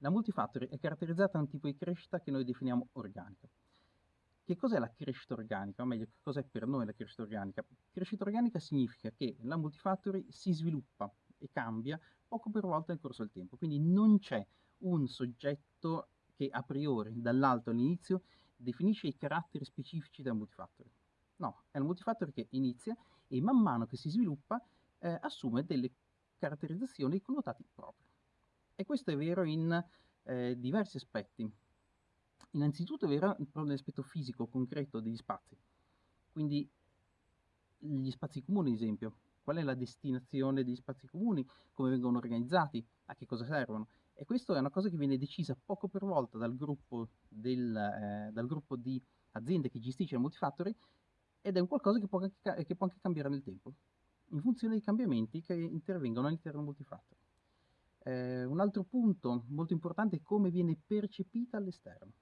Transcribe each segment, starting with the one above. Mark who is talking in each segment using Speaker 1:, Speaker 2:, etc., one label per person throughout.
Speaker 1: La multifactory è caratterizzata da un tipo di crescita che noi definiamo organica. Che cos'è la crescita organica? O meglio, che cos'è per noi la crescita organica? Crescita organica significa che la multifactory si sviluppa e cambia poco per volta nel corso del tempo, quindi non c'è un soggetto che a priori, dall'alto all'inizio, definisce i caratteri specifici della multifactory. No, è la multifactory che inizia e man mano che si sviluppa eh, assume delle caratterizzazioni connotati propri. E questo è vero in eh, diversi aspetti. Innanzitutto è vero nell'aspetto fisico, concreto degli spazi. Quindi gli spazi comuni, ad esempio. Qual è la destinazione degli spazi comuni? Come vengono organizzati? A che cosa servono? E questo è una cosa che viene decisa poco per volta dal gruppo, del, eh, dal gruppo di aziende che gestisce il multifactory ed è un qualcosa che può, anche, che può anche cambiare nel tempo, in funzione dei cambiamenti che intervengono all'interno del multifactory. Eh, un altro punto molto importante è come viene percepita all'esterno.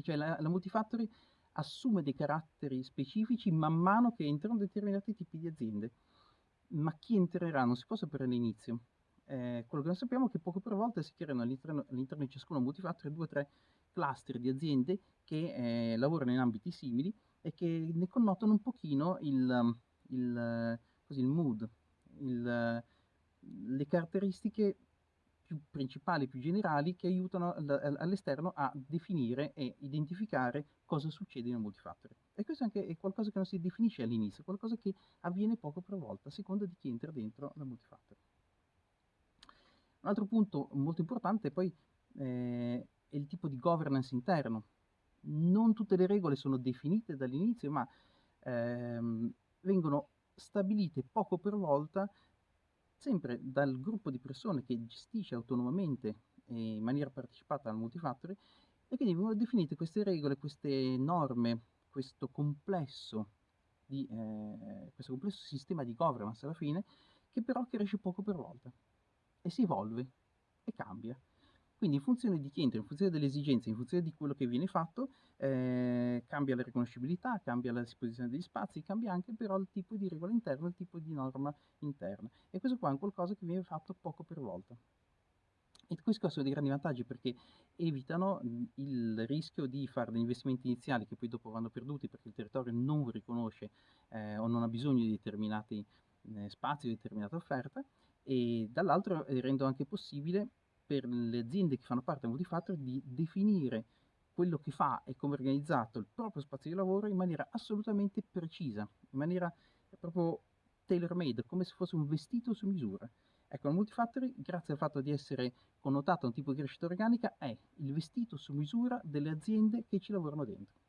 Speaker 1: Cioè la, la multifactory assume dei caratteri specifici man mano che entrano determinati tipi di aziende. Ma chi entrerà non si può sapere all'inizio. Eh, quello che noi sappiamo è che poco per volta si creano all'interno, all'interno di ciascuna multifactory due o tre cluster di aziende che eh, lavorano in ambiti simili e che ne connotano un pochino il, il, così, il mood, il, le caratteristiche più principali, più generali, che aiutano all'esterno a definire e identificare cosa succede nel multifactory. E questo anche è qualcosa che non si definisce all'inizio, qualcosa che avviene poco per volta, a seconda di chi entra dentro la multifactory. Un altro punto molto importante poi eh, è il tipo di governance interno. Non tutte le regole sono definite dall'inizio, ma ehm, vengono stabilite poco per volta sempre dal gruppo di persone che gestisce autonomamente e in maniera partecipata al multifactory e quindi vengono definite queste regole, queste norme, questo complesso, di, eh, questo complesso sistema di governance alla fine che però cresce poco per volta e si evolve e cambia. Quindi in funzione di chi entra, in funzione delle esigenze, in funzione di quello che viene fatto, eh, cambia la riconoscibilità, cambia la disposizione degli spazi, cambia anche però il tipo di regola interna, il tipo di norma interna. E questo qua è un qualcosa che viene fatto poco per volta. E questo ha dei grandi vantaggi perché evitano il rischio di fare degli investimenti iniziali che poi dopo vanno perduti perché il territorio non riconosce eh, o non ha bisogno di determinati eh, spazi di determinata offerta e dall'altro eh, rendono anche possibile per le aziende che fanno parte del multifactor di definire quello che fa e come è organizzato il proprio spazio di lavoro in maniera assolutamente precisa, in maniera proprio tailor-made, come se fosse un vestito su misura. Ecco, il multifactory, grazie al fatto di essere connotato a un tipo di crescita organica, è il vestito su misura delle aziende che ci lavorano dentro.